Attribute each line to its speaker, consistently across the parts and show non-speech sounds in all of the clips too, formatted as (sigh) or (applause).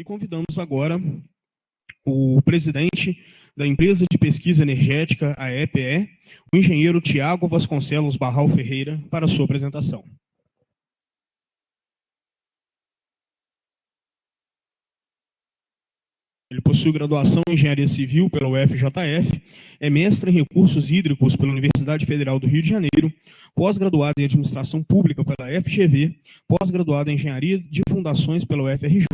Speaker 1: E convidamos agora o presidente da empresa de pesquisa energética, a EPE, o engenheiro Tiago Vasconcelos Barral Ferreira, para a sua apresentação. Ele possui graduação em Engenharia Civil pela UFJF, é mestre em Recursos Hídricos pela Universidade Federal do Rio de Janeiro, pós-graduado em Administração Pública pela FGV, pós-graduado em Engenharia de Fundações pela UFRJ,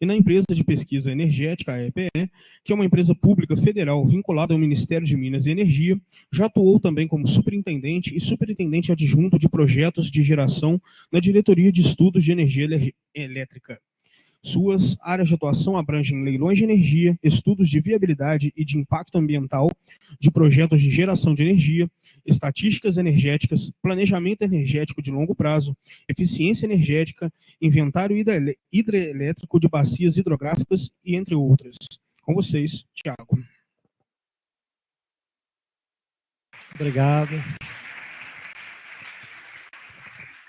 Speaker 1: e na empresa de pesquisa energética, a EPE, que é uma empresa pública federal vinculada ao Ministério de Minas e Energia, já atuou também como superintendente e superintendente adjunto de projetos de geração na Diretoria de Estudos de Energia Elétrica. Suas áreas de atuação abrangem leilões de energia, estudos de viabilidade e de impacto ambiental de projetos de geração de energia, estatísticas energéticas, planejamento energético de longo prazo, eficiência energética, inventário hidrelétrico de bacias hidrográficas e entre outras. Com vocês, Tiago.
Speaker 2: Obrigado.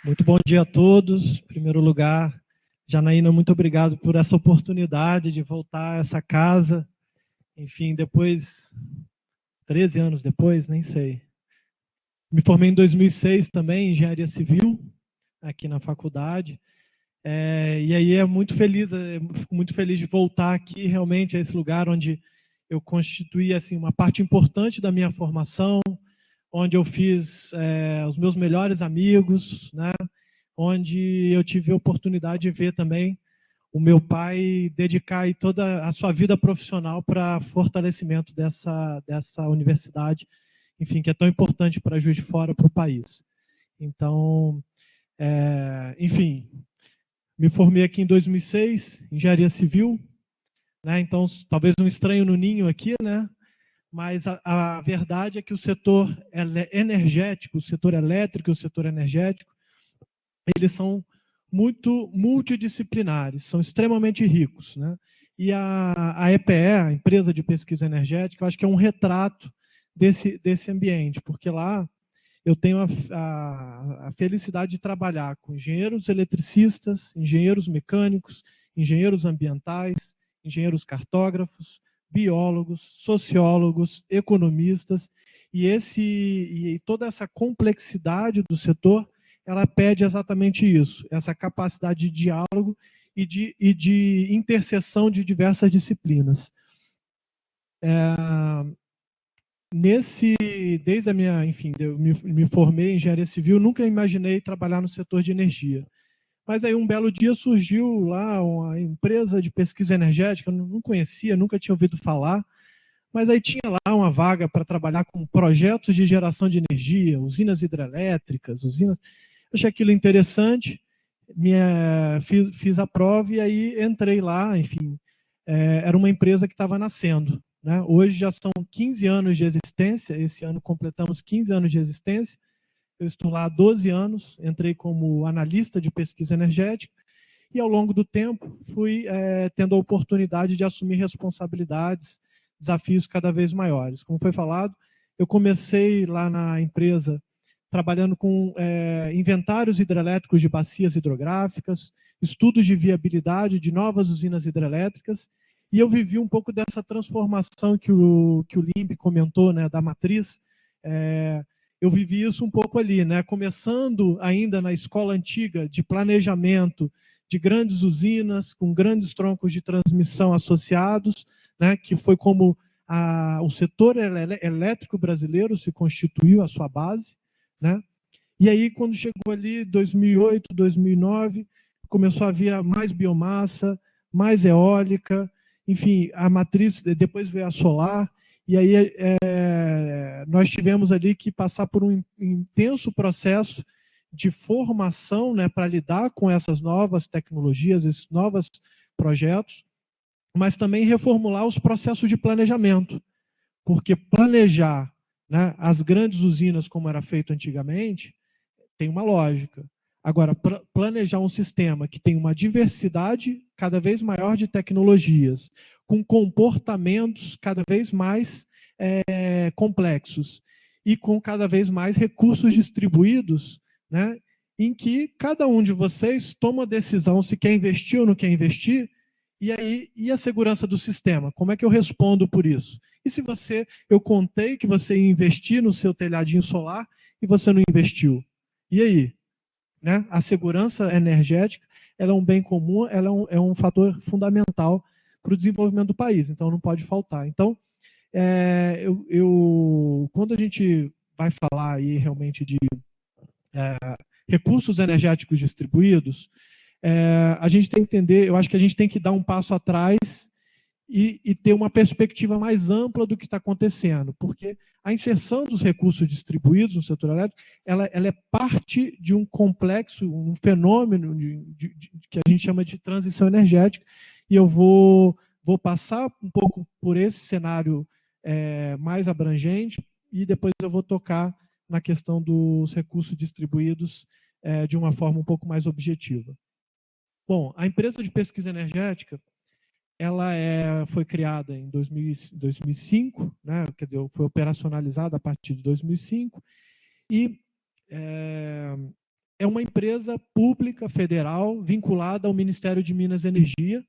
Speaker 2: Muito bom dia a todos. Em primeiro lugar, Janaína, muito obrigado por essa oportunidade de voltar a essa casa. Enfim, depois, 13 anos depois, nem sei. Me formei em 2006 também, em engenharia civil, aqui na faculdade. É, e aí é muito feliz, é, fico muito feliz de voltar aqui realmente a esse lugar onde eu constituí assim uma parte importante da minha formação, onde eu fiz é, os meus melhores amigos, né? Onde eu tive a oportunidade de ver também o meu pai dedicar toda a sua vida profissional para fortalecimento dessa, dessa universidade, enfim, que é tão importante para Juiz de Fora, para o país. Então, é, enfim, me formei aqui em 2006, engenharia civil, né? então talvez um estranho no ninho aqui, né? mas a, a verdade é que o setor energético, o setor elétrico o setor energético, eles são muito multidisciplinares, são extremamente ricos. Né? E a, a EPE, a Empresa de Pesquisa Energética, eu acho que é um retrato desse, desse ambiente, porque lá eu tenho a, a, a felicidade de trabalhar com engenheiros eletricistas, engenheiros mecânicos, engenheiros ambientais, engenheiros cartógrafos, biólogos, sociólogos, economistas, e, esse, e toda essa complexidade do setor ela pede exatamente isso, essa capacidade de diálogo e de, e de interseção de diversas disciplinas. É, nesse, desde a minha, enfim, eu me, me formei em engenharia civil, nunca imaginei trabalhar no setor de energia. Mas aí um belo dia surgiu lá uma empresa de pesquisa energética, não conhecia, nunca tinha ouvido falar, mas aí tinha lá uma vaga para trabalhar com projetos de geração de energia, usinas hidrelétricas, usinas achei aquilo interessante, minha, fiz, fiz, a prova e aí entrei lá, enfim, é, era uma empresa que estava nascendo. Né? Hoje já são 15 anos de existência, esse ano completamos 15 anos de existência, eu estou lá há 12 anos, entrei como analista de pesquisa energética, e ao longo do tempo fui é, tendo a oportunidade de assumir responsabilidades, desafios cada vez maiores. Como foi falado, eu comecei lá na empresa trabalhando com é, inventários hidrelétricos de bacias hidrográficas, estudos de viabilidade de novas usinas hidrelétricas, e eu vivi um pouco dessa transformação que o, que o Limp comentou, né, da matriz, é, eu vivi isso um pouco ali, né, começando ainda na escola antiga de planejamento de grandes usinas, com grandes troncos de transmissão associados, né, que foi como a, o setor elétrico brasileiro se constituiu a sua base, né? E aí, quando chegou ali 2008, 2009, começou a vir mais biomassa, mais eólica, enfim, a matriz, depois veio a solar, e aí é, nós tivemos ali que passar por um intenso processo de formação né, para lidar com essas novas tecnologias, esses novos projetos, mas também reformular os processos de planejamento, porque planejar né, as grandes usinas, como era feito antigamente, tem uma lógica. Agora, planejar um sistema que tem uma diversidade cada vez maior de tecnologias, com comportamentos cada vez mais é, complexos e com cada vez mais recursos distribuídos, né, em que cada um de vocês toma a decisão se quer investir ou não quer investir, E aí, e a segurança do sistema? Como é que eu respondo por isso? E se você, eu contei que você ia investir no seu telhadinho solar e você não investiu? E aí? Né? A segurança energética ela é um bem comum, ela é um, é um fator fundamental para o desenvolvimento do país, então não pode faltar. Então, é, eu, eu, quando a gente vai falar aí realmente de é, recursos energéticos distribuídos, é, a gente tem que entender, eu acho que a gente tem que dar um passo atrás e, e ter uma perspectiva mais ampla do que está acontecendo, porque a inserção dos recursos distribuídos no setor elétrico, ela, ela é parte de um complexo, um fenômeno de, de, de, que a gente chama de transição energética, e eu vou, vou passar um pouco por esse cenário é, mais abrangente, e depois eu vou tocar na questão dos recursos distribuídos é, de uma forma um pouco mais objetiva. Bom, a empresa de pesquisa energética, ela é, foi criada em 2000, 2005, né, quer dizer, foi operacionalizada a partir de 2005, e é, é uma empresa pública federal vinculada ao Ministério de Minas e Energia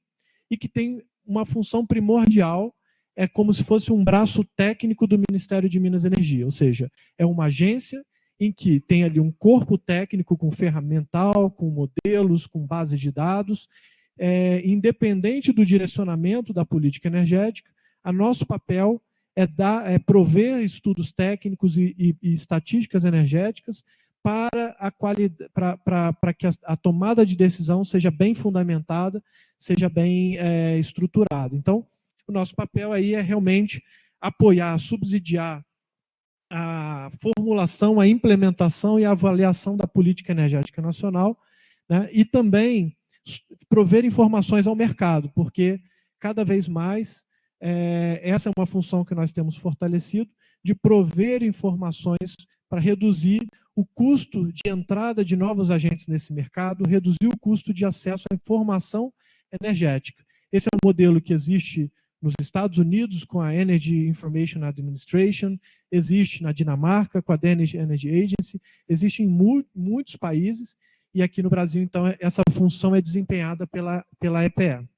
Speaker 2: e que tem uma função primordial, é como se fosse um braço técnico do Ministério de Minas e Energia, ou seja, é uma agência em que tem ali um corpo técnico com ferramental, com modelos, com bases de dados, é, independente do direcionamento da política energética, a nosso papel é, dar, é prover estudos técnicos e, e, e estatísticas energéticas para, a qualidade, para, para, para que a, a, tomada de decisão seja bem fundamentada, seja bem é, estruturada. Então, o nosso papel aí é realmente apoiar, subsidiar a formulação, a implementação e a avaliação da política energética nacional, né, e também prover informações ao mercado, porque cada vez mais é, essa é uma função que nós temos fortalecido, de prover informações para reduzir o custo de entrada de novos agentes nesse mercado, reduzir o custo de acesso à informação energética. Esse é um modelo que existe nos Estados Unidos com a Energy Information Administration, existe na Dinamarca com a Danish Energy Agency, existe em mu muitos países, e aqui no Brasil, então, essa função é desempenhada pela, pela EPE.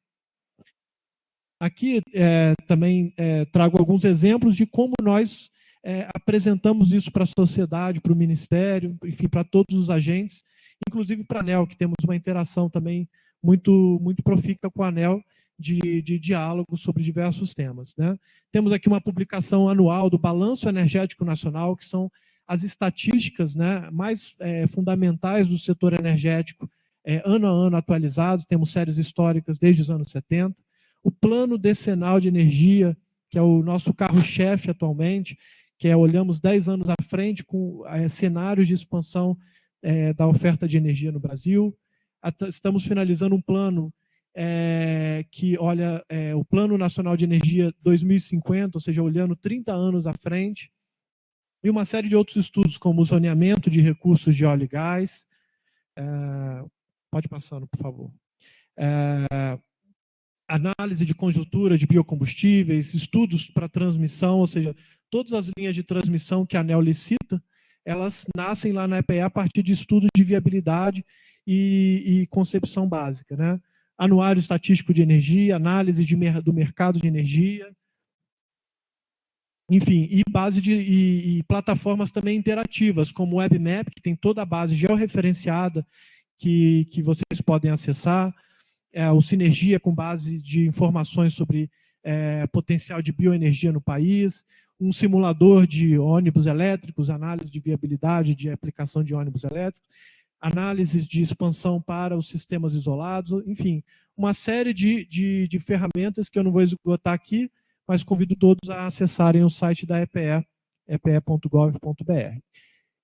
Speaker 2: Aqui é, também é, trago alguns exemplos de como nós é, apresentamos isso para a sociedade, para o Ministério, enfim, para todos os agentes, inclusive para a ANEL, que temos uma interação também muito, muito profícua com a ANEL, de, de diálogo sobre diversos temas. Né? Temos aqui uma publicação anual do Balanço Energético Nacional, que são as estatísticas né, mais é, fundamentais do setor energético, é, ano a ano atualizados, temos séries históricas desde os anos 70. O Plano Decenal de Energia, que é o nosso carro-chefe atualmente, que é olhamos 10 anos à frente com é, cenários de expansão é, da oferta de energia no Brasil. Estamos finalizando um plano é, que olha é, o Plano Nacional de Energia 2050, ou seja, olhando 30 anos à frente, e uma série de outros estudos, como o zoneamento de recursos de óleo e gás. É, pode passando, por favor. É, análise de conjuntura de biocombustíveis, estudos para transmissão, ou seja, todas as linhas de transmissão que a ANEL licita, elas nascem lá na EPE a partir de estudos de viabilidade e, e concepção básica, né? anuário estatístico de energia, análise de, do mercado de energia, enfim, e base de e, e plataformas também interativas, como o WebMap, que tem toda a base georreferenciada que, que vocês podem acessar, é, o Sinergia com base de informações sobre é, potencial de bioenergia no país, um simulador de ônibus elétricos, análise de viabilidade de aplicação de ônibus elétricos, análises de expansão para os sistemas isolados, enfim, uma série de, de, de ferramentas que eu não vou esgotar aqui, mas convido todos a acessarem o site da EPE, epe.gov.br.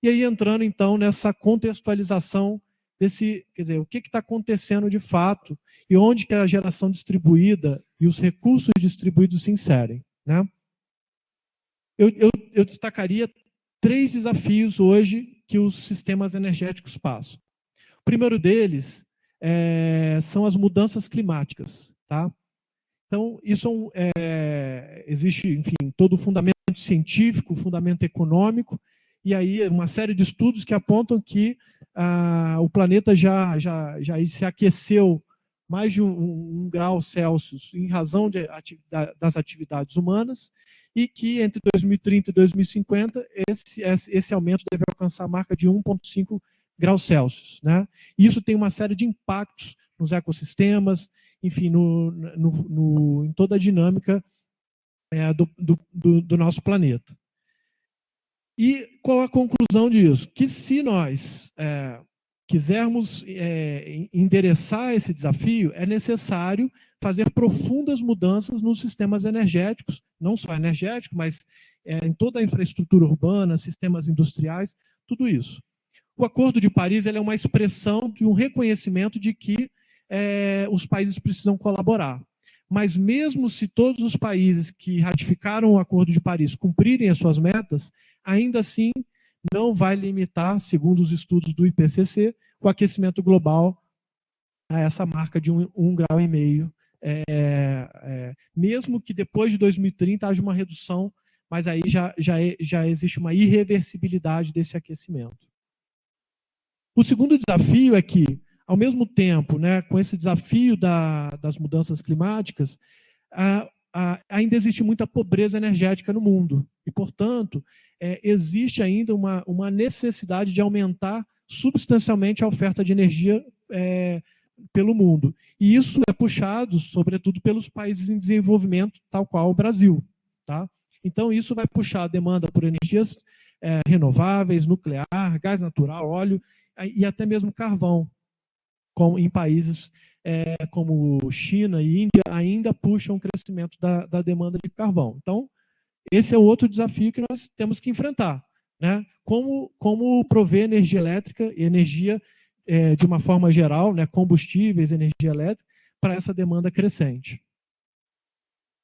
Speaker 2: E aí entrando então nessa contextualização desse, quer dizer, o que está acontecendo de fato e onde que a geração distribuída e os recursos distribuídos se inserem. Né? Eu, eu, eu destacaria três desafios hoje que os sistemas energéticos passam. O primeiro deles é, são as mudanças climáticas. Tá? Então, isso é, existe, enfim, todo o fundamento científico, fundamento econômico, e aí uma série de estudos que apontam que ah, o planeta já, já, já se aqueceu mais de um, um, grau Celsius em razão de, das atividades humanas, e que entre 2030 e 2050 esse, esse aumento deve alcançar a marca de 1,5 graus Celsius. Né? Isso tem uma série de impactos nos ecossistemas, enfim, no, no, no em toda a dinâmica é, do, do, do nosso planeta. E qual a conclusão disso? Que se nós é, quisermos é, endereçar esse desafio, é necessário fazer profundas mudanças nos sistemas energéticos, não só energético, mas é, em toda a infraestrutura urbana, sistemas industriais, tudo isso. O Acordo de Paris é uma expressão de um reconhecimento de que é, os países precisam colaborar. Mas mesmo se todos os países que ratificaram o Acordo de Paris cumprirem as suas metas, ainda assim não vai limitar, segundo os estudos do IPCC, o aquecimento global a essa marca de um, um grau e meio. É, é, mesmo que depois de 2030 haja uma redução, mas aí já, já, é, já existe uma irreversibilidade desse aquecimento. O segundo desafio é que, ao mesmo tempo, né, com esse desafio da, das mudanças climáticas, a, a, ainda existe muita pobreza energética no mundo. E, portanto, é, existe ainda uma, uma necessidade de aumentar substancialmente a oferta de energia é, pelo mundo. E isso é puxado, sobretudo, pelos países em desenvolvimento, tal qual o Brasil. Tá? Então, isso vai puxar a demanda por energias é, renováveis, nuclear, gás natural, óleo e até mesmo carvão, como em países é, como China e Índia, ainda puxam o crescimento da, da demanda de carvão. Então, esse é outro desafio que nós temos que enfrentar. Né? Como, como prover energia elétrica e energia é, de uma forma geral, né, combustíveis, energia elétrica, para essa demanda crescente.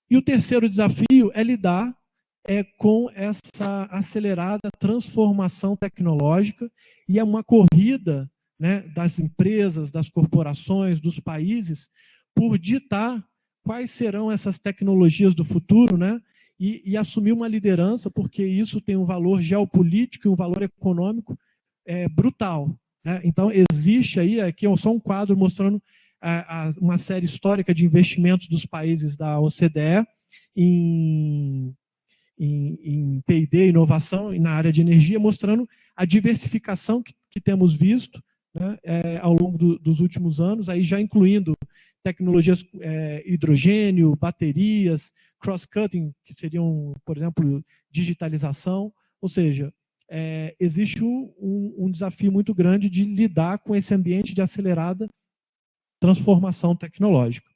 Speaker 2: E o terceiro desafio é lidar é, com essa acelerada transformação tecnológica e é uma corrida né, das empresas, das corporações, dos países, por ditar quais serão essas tecnologias do futuro, né, e, e, assumir uma liderança, porque isso tem um valor geopolítico e um valor econômico é, brutal. Né? Então, existe aí, aqui é só um quadro mostrando a, a, uma série histórica de investimentos dos países da OCDE em, em, em P&D, inovação na área de energia, mostrando a diversificação que, que temos visto né, é, ao longo do, dos últimos anos, aí já incluindo tecnologias é, hidrogênio, baterias, cross-cutting, que seriam, por exemplo, digitalização, ou seja, é, existe um, um, desafio muito grande de lidar com esse ambiente de acelerada transformação tecnológica.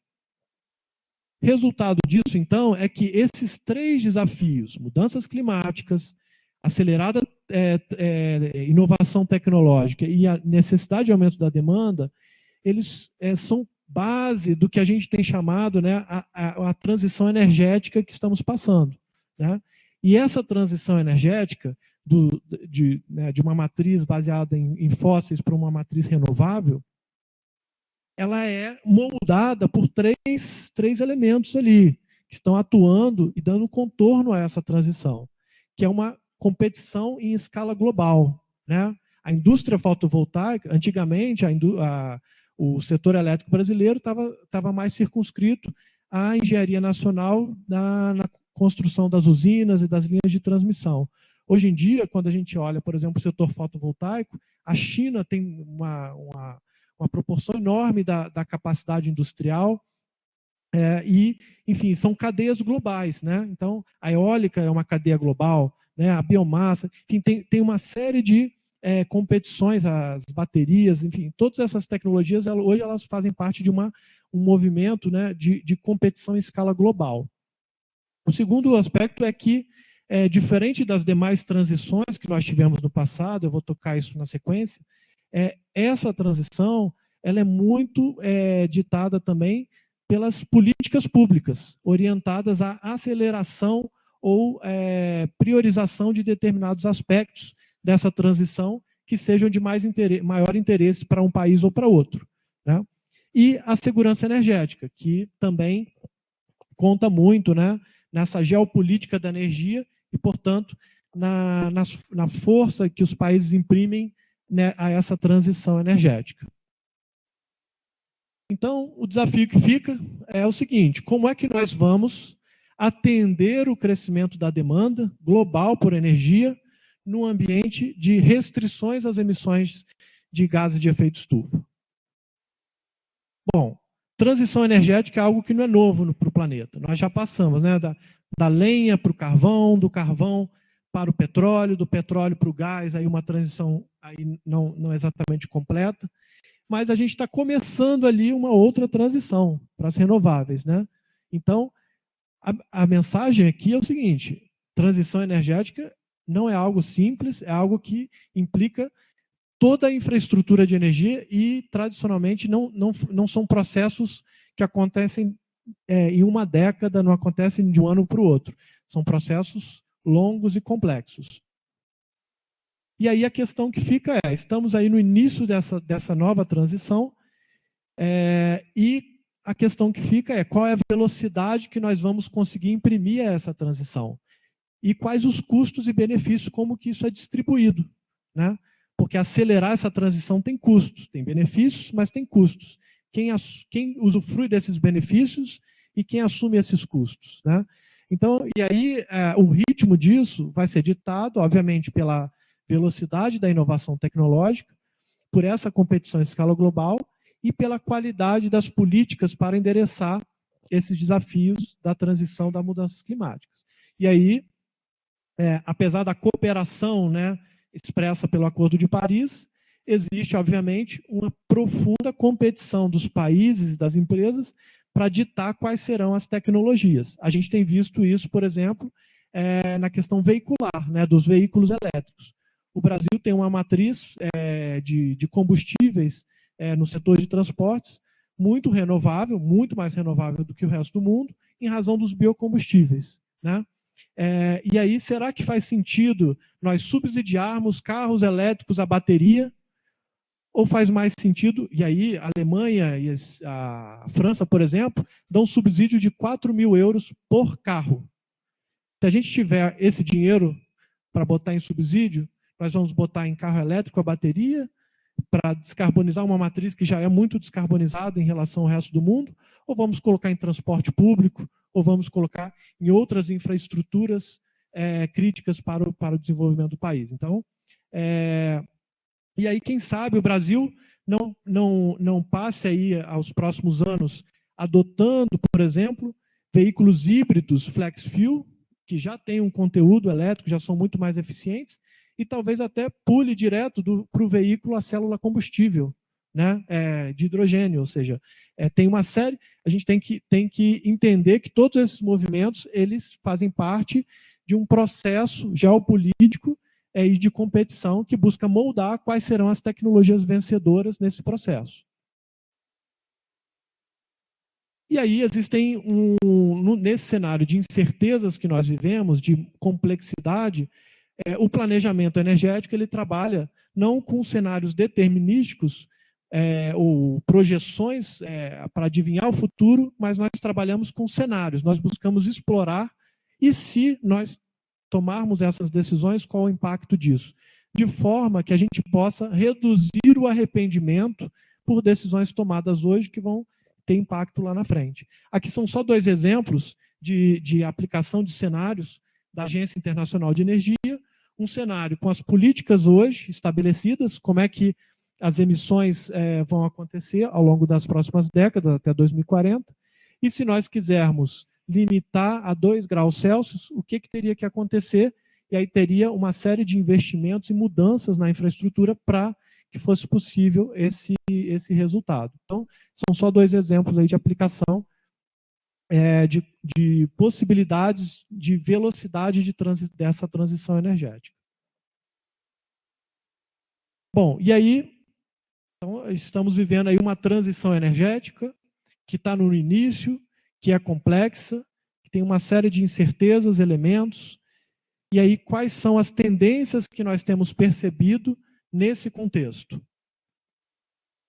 Speaker 2: Resultado disso, então, é que esses três desafios, mudanças climáticas, acelerada é, é, inovação tecnológica e a necessidade de aumento da demanda, eles é, são base do que a gente tem chamado né, a, a, a transição energética que estamos passando. Né? E essa transição energética, do, de, né, de uma matriz baseada em, em fósseis para uma matriz renovável, ela é moldada por três, três elementos ali, que estão atuando e dando contorno a essa transição, que é uma competição em escala global. Né? A indústria fotovoltaica, antigamente, a, a o setor elétrico brasileiro estava mais circunscrito à engenharia nacional na, na, construção das usinas e das linhas de transmissão. Hoje em dia, quando a gente olha, por exemplo, o setor fotovoltaico, a China tem uma, uma, uma proporção enorme da, da capacidade industrial, é, e, enfim, são cadeias globais. Né? Então, a eólica é uma cadeia global, né? a biomassa, enfim, tem, tem uma série de é, competições, as baterias, enfim, todas essas tecnologias, hoje elas fazem parte de uma, um movimento né, de, de competição em escala global. O segundo aspecto é que, é, diferente das demais transições que nós tivemos no passado, eu vou tocar isso na sequência, é, essa transição ela é muito é, ditada também pelas políticas públicas, orientadas à aceleração ou é, priorização de determinados aspectos dessa transição que sejam de mais interesse, maior interesse para um país ou para outro. Né? E a segurança energética, que também conta muito né, nessa geopolítica da energia e, portanto, na, na, na força que os países imprimem né, a essa transição energética. Então, o desafio que fica é o seguinte, como é que nós vamos atender o crescimento da demanda global por energia no ambiente de restrições às emissões de gases de efeito estufa? Bom, transição energética é algo que não é novo para o planeta. Nós já passamos né, da, da lenha para o carvão, do carvão para o petróleo, do petróleo para o gás, aí uma transição aí não, não exatamente completa, mas a gente está começando ali uma outra transição para as renováveis. Né? Então, a, a mensagem aqui é o seguinte, transição energética não é algo simples, é algo que implica toda a infraestrutura de energia e, tradicionalmente, não, não, não são processos que acontecem é, em uma década, não acontecem de um ano para o outro. São processos longos e complexos. E aí a questão que fica é, estamos aí no início dessa, dessa nova transição, é, e a questão que fica é qual é a velocidade que nós vamos conseguir imprimir essa transição? E quais os custos e benefícios, como que isso é distribuído, né? porque acelerar essa transição tem custos, tem benefícios, mas tem custos. Quem, quem usufrui desses benefícios e quem assume esses custos. Né? Então, e aí é, o ritmo disso vai ser ditado, obviamente, pela velocidade da inovação tecnológica, por essa competição em escala global e pela qualidade das políticas para endereçar esses desafios da transição das mudanças climáticas. E aí, é, apesar da cooperação né, expressa pelo Acordo de Paris, existe, obviamente, uma profunda competição dos países e das empresas para ditar quais serão as tecnologias. A gente tem visto isso, por exemplo, é, na questão veicular, né, dos veículos elétricos. O Brasil tem uma matriz é, de, de, combustíveis é, no setor de transportes muito renovável, muito mais renovável do que o resto do mundo, em razão dos biocombustíveis. Né? É, e aí, será que faz sentido nós subsidiarmos carros elétricos a bateria? Ou faz mais sentido, e aí a Alemanha e a França, por exemplo, dão subsídio de 4 mil euros por carro. Se a gente tiver esse dinheiro para botar em subsídio, nós vamos botar em carro elétrico a bateria, para descarbonizar uma matriz que já é muito descarbonizada em relação ao resto do mundo, ou vamos colocar em transporte público, ou vamos colocar em outras infraestruturas é, críticas para o, para o desenvolvimento do país. Então, é, e aí, quem sabe o Brasil não, não, não passe aí aos próximos anos adotando, por exemplo, veículos híbridos flex fuel, que já têm um conteúdo elétrico, já são muito mais eficientes, e talvez até pule direto para o veículo a célula combustível, né, é, de hidrogênio, ou seja, é, tem uma série, a gente tem que, tem que entender que todos esses movimentos, eles fazem parte de um processo geopolítico é, e de competição que busca moldar quais serão as tecnologias vencedoras nesse processo. E aí existem, um, nesse cenário de incertezas que nós vivemos, de complexidade, é, o planejamento energético ele trabalha não com cenários determinísticos, é, ou projeções é, para adivinhar o futuro, mas nós trabalhamos com cenários, nós buscamos explorar e se nós tomarmos essas decisões, qual o impacto disso? De forma que a gente possa reduzir o arrependimento por decisões tomadas hoje que vão ter impacto lá na frente. Aqui são só dois exemplos de, de aplicação de cenários da Agência Internacional de Energia, um cenário com as políticas hoje estabelecidas, como é que as emissões é, vão acontecer ao longo das próximas décadas, até 2040. E se nós quisermos limitar a 2 graus Celsius, o que, que teria que acontecer? E aí teria uma série de investimentos e mudanças na infraestrutura para que fosse possível esse, esse resultado. Então, são só dois exemplos aí de aplicação é, de, de possibilidades de velocidade de transi dessa transição energética. Bom, e aí então, estamos vivendo aí uma transição energética que está no início, que é complexa, que tem uma série de incertezas, elementos. E aí, quais são as tendências que nós temos percebido nesse contexto?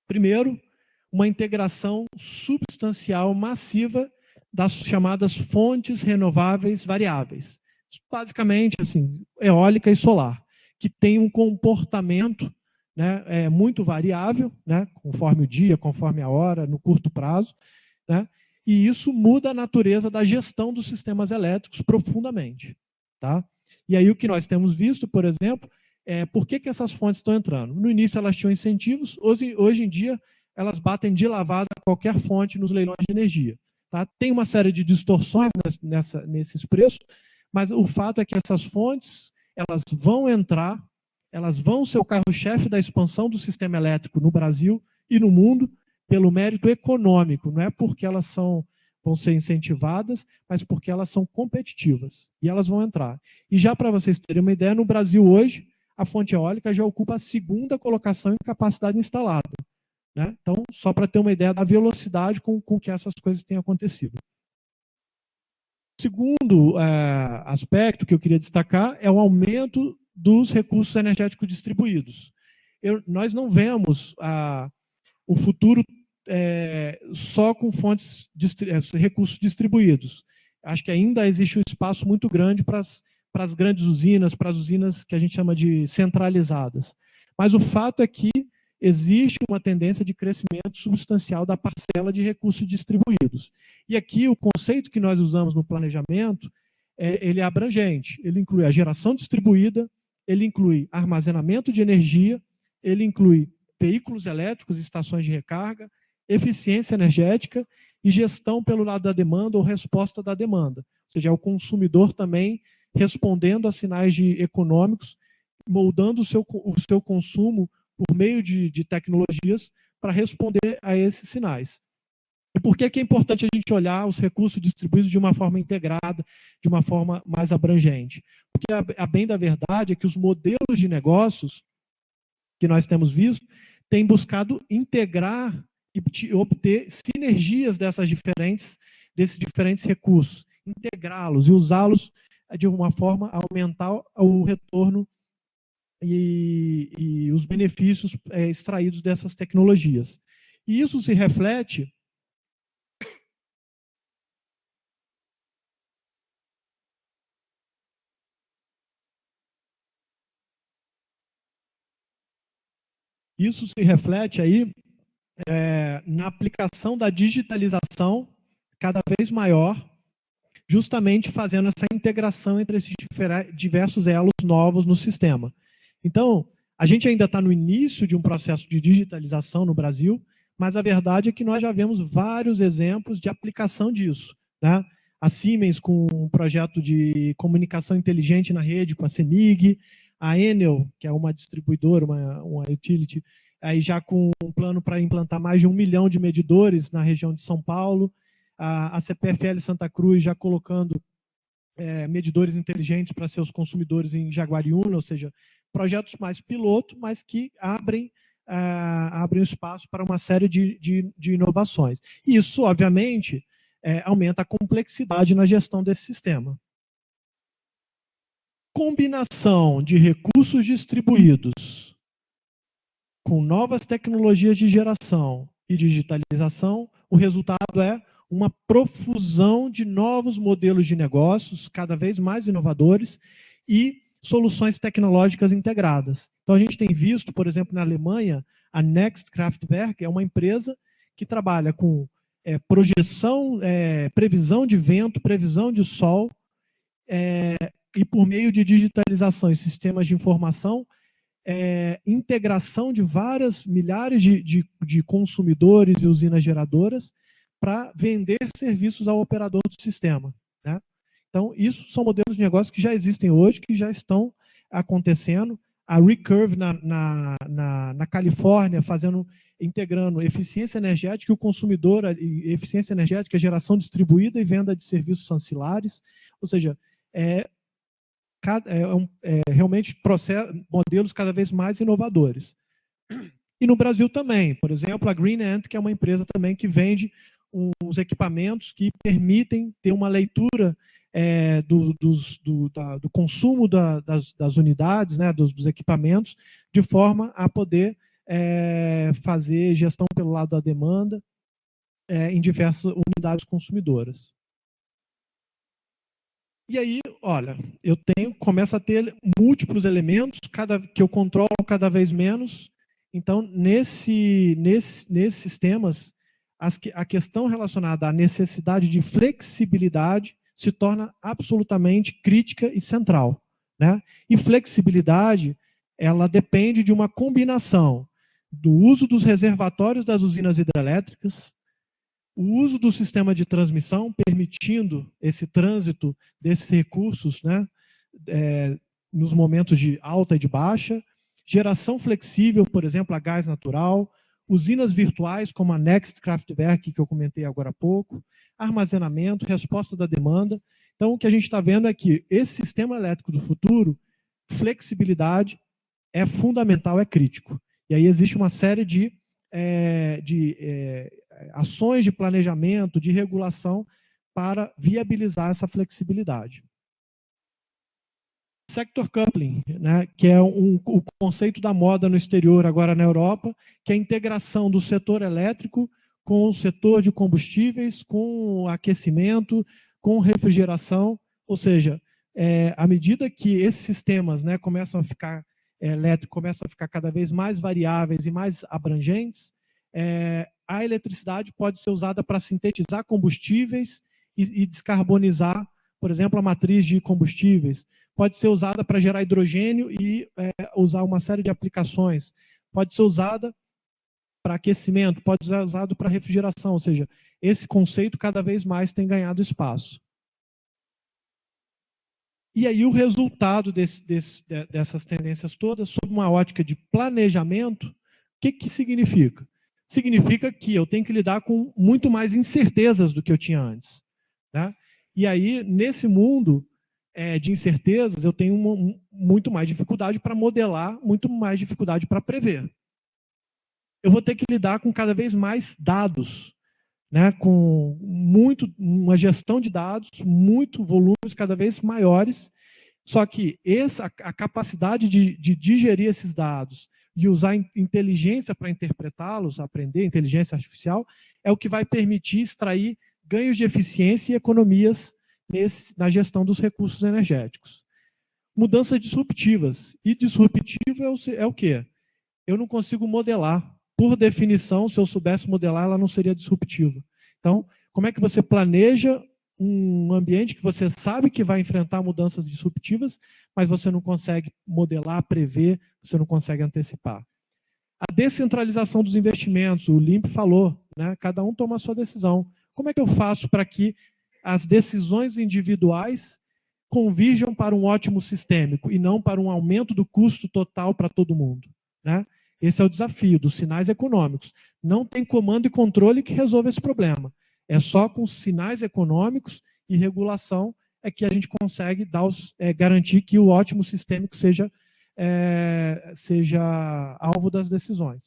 Speaker 2: Primeiro, uma integração substancial massiva das chamadas fontes renováveis variáveis. Basicamente, assim, eólica e solar, que tem um comportamento né, é muito variável, né, conforme o dia, conforme a hora, no curto prazo, né, e isso muda a natureza da gestão dos sistemas elétricos profundamente. Tá? E aí o que nós temos visto, por exemplo, é por que, que essas fontes estão entrando. No início elas tinham incentivos, hoje, hoje em dia elas batem de lavada qualquer fonte nos leilões de energia. Tá? Tem uma série de distorções nessa, nesses preços, mas o fato é que essas fontes elas vão entrar elas vão ser o carro-chefe da expansão do sistema elétrico no Brasil e no mundo pelo mérito econômico, não é porque elas são vão ser incentivadas, mas porque elas são competitivas e elas vão entrar. E já para vocês terem uma ideia, no Brasil hoje, a fonte eólica já ocupa a segunda colocação em capacidade instalada. Né? Então, só para ter uma ideia da velocidade com, com que essas coisas têm acontecido. Segundo é, aspecto que eu queria destacar é o aumento dos recursos energéticos distribuídos. Eu, nós não vemos a, o futuro é, só com fontes, é, recursos distribuídos. Acho que ainda existe um espaço muito grande para as grandes usinas, para as usinas que a gente chama de centralizadas. Mas o fato é que existe uma tendência de crescimento substancial da parcela de recursos distribuídos. E aqui o conceito que nós usamos no planejamento, é, ele é abrangente. Ele inclui a geração distribuída, ele inclui armazenamento de energia, ele inclui veículos elétricos e estações de recarga, eficiência energética e gestão pelo lado da demanda ou resposta da demanda. Ou seja, é o consumidor também respondendo a sinais de econômicos, moldando o seu, o seu consumo por meio de, de tecnologias para responder a esses sinais. E por que, que é importante a gente olhar os recursos distribuídos de uma forma integrada, de uma forma mais abrangente? Porque a, a bem da verdade é que os modelos de negócios que nós temos visto têm buscado integrar e obter sinergias dessas diferentes, desses diferentes recursos, integrá-los e usá-los de uma forma a aumentar o retorno e, e os benefícios é, extraídos dessas tecnologias. E isso se reflete Isso se reflete aí é, na aplicação da digitalização cada vez maior, justamente fazendo essa integração entre esses diversos elos novos no sistema. Então, a gente ainda está no início de um processo de digitalização no Brasil, mas a verdade é que nós já vemos vários exemplos de aplicação disso. Né? A Siemens com um projeto de comunicação inteligente na rede, com a CEMIG, a Enel, que é uma distribuidora, uma, uma utility, aí já com um plano para implantar mais de um milhão de medidores na região de São Paulo, a, a CPFL Santa Cruz já colocando é, medidores inteligentes para seus consumidores em Jaguariúna, ou seja, projetos mais piloto, mas que abrem, uh, abrem espaço para uma série de, de, de inovações. Isso, obviamente, é, aumenta a complexidade na gestão desse sistema combinação de recursos distribuídos com novas tecnologias de geração e digitalização, o resultado é uma profusão de novos modelos de negócios, cada vez mais inovadores, e soluções tecnológicas integradas. Então, a gente tem visto, por exemplo, na Alemanha, a Next Kraftwerk é uma empresa que trabalha com é, projeção, é, previsão de vento, previsão de sol, é, e por meio de digitalização e sistemas de informação, é, integração de várias milhares de, de, de consumidores e usinas geradoras para vender serviços ao operador do sistema. Então, isso são modelos de negócio que já existem hoje, que já estão acontecendo. A Recurve na, na, na, na Califórnia, fazendo, integrando eficiência energética e o consumidor, eficiência energética, geração distribuída e venda de serviços ancilares. Ou seja, é, é, é, realmente processo, modelos cada vez mais inovadores. E no Brasil também, por exemplo, a Green Ant, que é uma empresa também que vende uns equipamentos que permitem ter uma leitura é, do, dos, do, da, do, consumo da, das, das, unidades, né, dos, dos, equipamentos, de forma a poder é, fazer gestão pelo lado da demanda é, em diversas unidades consumidoras. E aí, olha, eu tenho, começo a ter múltiplos elementos, cada, que eu controlo cada vez menos, Então, nesse, nesse, nesses sistemas, as, a questão relacionada à necessidade de flexibilidade se torna absolutamente crítica e central. Né? E flexibilidade, ela depende de uma combinação do uso dos reservatórios das usinas hidrelétricas, o uso do sistema de transmissão, permitindo esse trânsito desses recursos né, é, nos momentos de alta e de baixa, geração flexível, por exemplo, a gás natural, usinas virtuais como a Next Kraftwerk, que eu comentei agora há pouco, armazenamento, resposta da demanda. Então, o que a gente está vendo é que esse sistema elétrico do futuro, flexibilidade é fundamental, é crítico. E aí existe uma série de, é, de é, ações de planejamento, de regulação para viabilizar essa flexibilidade. Sector coupling, né, que é um, o conceito da moda no exterior, agora na Europa, que é a integração do setor elétrico com o setor de combustíveis, com aquecimento, com refrigeração, ou seja, é, à medida que esses sistemas né, começam a ficar é, elétricos começam a ficar cada vez mais variáveis e mais abrangentes, é, a eletricidade pode ser usada para sintetizar combustíveis e, e descarbonizar, por exemplo, a matriz de combustíveis pode ser usada para gerar hidrogênio e é, usar uma série de aplicações. Pode ser usada para aquecimento, pode ser usado para refrigeração, ou seja, esse conceito cada vez mais tem ganhado espaço. E aí o resultado desse, desse, dessas tendências todas, sob uma ótica de planejamento, o que, que significa? Significa que eu tenho que lidar com muito mais incertezas do que eu tinha antes. Né? E aí, nesse mundo, é, de incertezas, eu tenho uma, muito mais dificuldade para modelar, muito mais dificuldade para prever. Eu vou ter que lidar com cada vez mais dados, né, com muito, uma gestão de dados, muito volumes cada vez maiores, só que essa, a capacidade de, de digerir esses dados e usar inteligência para interpretá-los, aprender inteligência artificial, é o que vai permitir extrair ganhos de eficiência e economias nesse, na gestão dos recursos energéticos. Mudanças disruptivas. E disruptivo é o, é o quê? Eu não consigo modelar. Por definição, se eu soubesse modelar, ela não seria disruptiva. Então, como é que você planeja um ambiente que você sabe que vai enfrentar mudanças disruptivas, mas você não consegue modelar, prever, você não consegue antecipar. A descentralização dos investimentos, o Limp falou, né? cada um toma a sua decisão. Como é que eu faço para que as decisões individuais convirjam para um ótimo sistêmico e não para um aumento do custo total para todo mundo. Né? Esse é o desafio dos sinais econômicos. Não tem comando e controle que resolva esse problema. É só com sinais econômicos e regulação é que a gente consegue dar os, é, garantir que o ótimo sistêmico seja, é, seja alvo das decisões.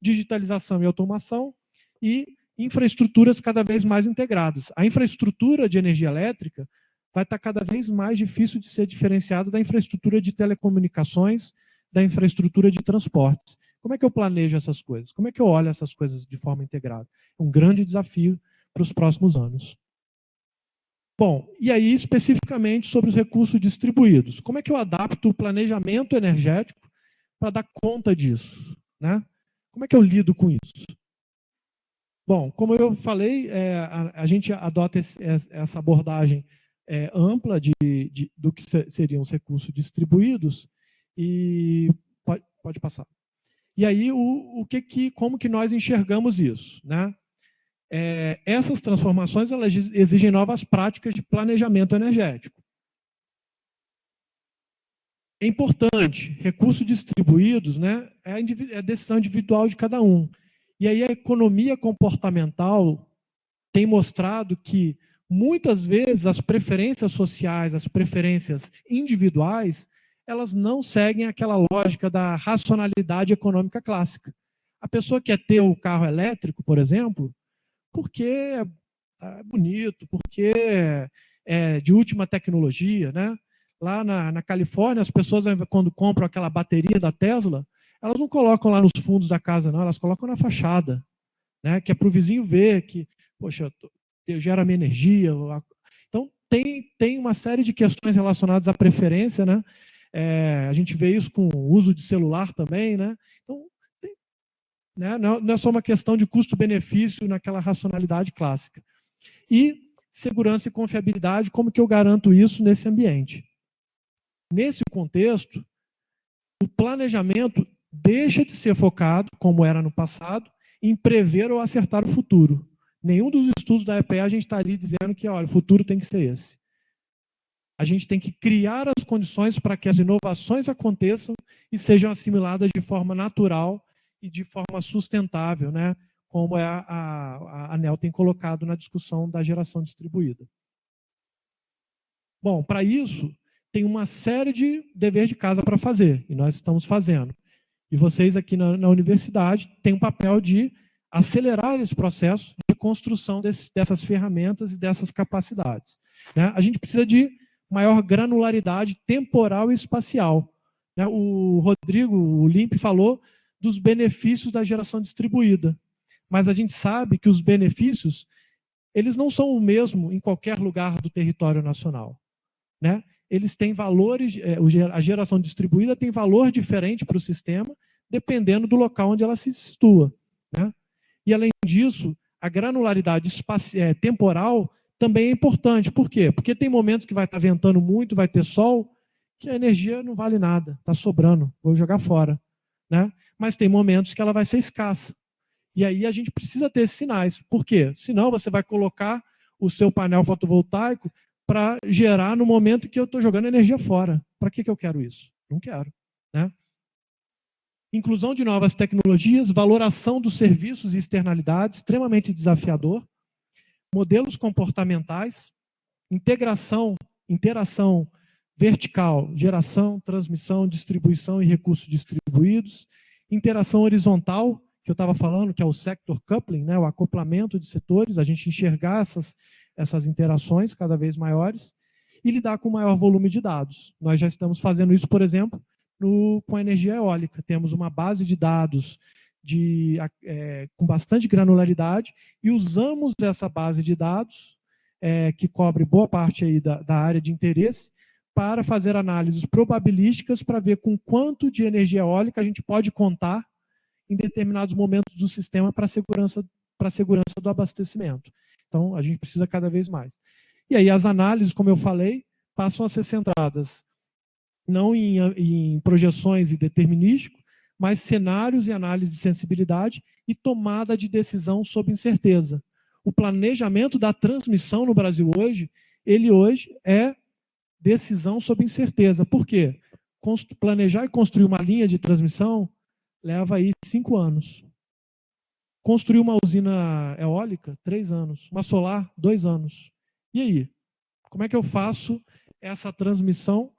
Speaker 2: Digitalização e automação e infraestruturas cada vez mais integradas. A infraestrutura de energia elétrica vai estar cada vez mais difícil de ser diferenciada da infraestrutura de telecomunicações, da infraestrutura de transportes. Como é que eu planejo essas coisas? Como é que eu olho essas coisas de forma integrada? É um grande desafio para os próximos anos. Bom, e aí especificamente sobre os recursos distribuídos. Como é que eu adapto o planejamento energético para dar conta disso? Né? Como é que eu lido com isso? Bom, como eu falei, é, a, a, gente adota esse, essa abordagem é, ampla de, de, do que seriam os recursos distribuídos e pode, pode passar. E aí, o, o que, que, como que nós enxergamos isso? Né? É, essas transformações elas exigem novas práticas de planejamento energético. É importante, recursos distribuídos né, é, é a decisão individual de cada um. E aí a economia comportamental tem mostrado que muitas vezes as preferências sociais, as preferências individuais, elas não seguem aquela lógica da racionalidade econômica clássica. A pessoa quer ter o carro elétrico, por exemplo, porque é bonito, porque é de última tecnologia, né? Lá na, na Califórnia, as pessoas, quando compram aquela bateria da Tesla, elas não colocam lá nos fundos da casa, não, elas colocam na fachada, né? que é para o vizinho ver que, poxa, gera minha energia. Então, tem, tem uma série de questões relacionadas à preferência, né? É, a gente vê isso com o uso de celular também, né? Então, tem, Né? Não é só uma questão de custo-benefício naquela racionalidade clássica. E segurança e confiabilidade, como que eu garanto isso nesse ambiente? Nesse contexto, o planejamento deixa de ser focado, como era no passado, em prever ou acertar o futuro. Nenhum dos estudos da EPE a gente está ali dizendo que olha, o futuro tem que ser esse. A gente tem que criar as condições para que as inovações aconteçam e sejam assimiladas de forma natural e de forma sustentável, né? como é a, a, a ANEL tem colocado na discussão da geração distribuída. Bom, para isso, tem uma série de deveres de casa para fazer, e nós estamos fazendo. E vocês aqui na, na universidade têm um papel de acelerar esse processo de construção desse, dessas ferramentas e dessas capacidades. Né? A gente precisa de maior granularidade temporal e espacial. Né? O Rodrigo, o Limp, falou dos benefícios da geração distribuída. Mas a gente sabe que os benefícios, eles não são o mesmo em qualquer lugar do território nacional. Né? Eles têm valores, é, a geração distribuída tem valor diferente para o sistema, dependendo do local onde ela se situa. Né? E, além disso, a granularidade é, temporal também é importante. Por quê? Porque tem momentos que vai estar ventando muito, vai ter sol, que a energia não vale nada, está sobrando, vou jogar fora. Né? Mas tem momentos que ela vai ser escassa. E aí a gente precisa ter esses sinais. Por quê? Senão você vai colocar o seu painel fotovoltaico para gerar no momento que eu estou jogando energia fora. Para que, que eu quero isso? Não quero. Né? Inclusão de novas tecnologias, valoração dos serviços e externalidades, extremamente desafiador. Modelos comportamentais, integração, interação vertical, geração, transmissão, distribuição e recursos distribuídos. Interação horizontal, que eu estava falando, que é o sector coupling, né, o acoplamento de setores, a gente enxergar essas, essas interações cada vez maiores e lidar com maior volume de dados. Nós já estamos fazendo isso, por exemplo, no, com a energia eólica. Temos uma base de dados de, é, com bastante granularidade e usamos essa base de dados, é, que cobre boa parte aí da, da área de interesse, para fazer análises probabilísticas para ver com quanto de energia eólica a gente pode contar em determinados momentos do sistema para a segurança, segurança do abastecimento. Então, a gente precisa cada vez mais. E aí as análises, como eu falei, passam a ser centradas não em, em projeções e determinístico, mas cenários e análise de sensibilidade e tomada de decisão sob incerteza. O planejamento da transmissão no Brasil hoje, ele hoje é decisão sob incerteza. Por quê? Planejar e construir uma linha de transmissão leva aí cinco anos. Construir uma usina eólica, três anos. Uma solar, dois anos. E aí? Como é que eu faço essa transmissão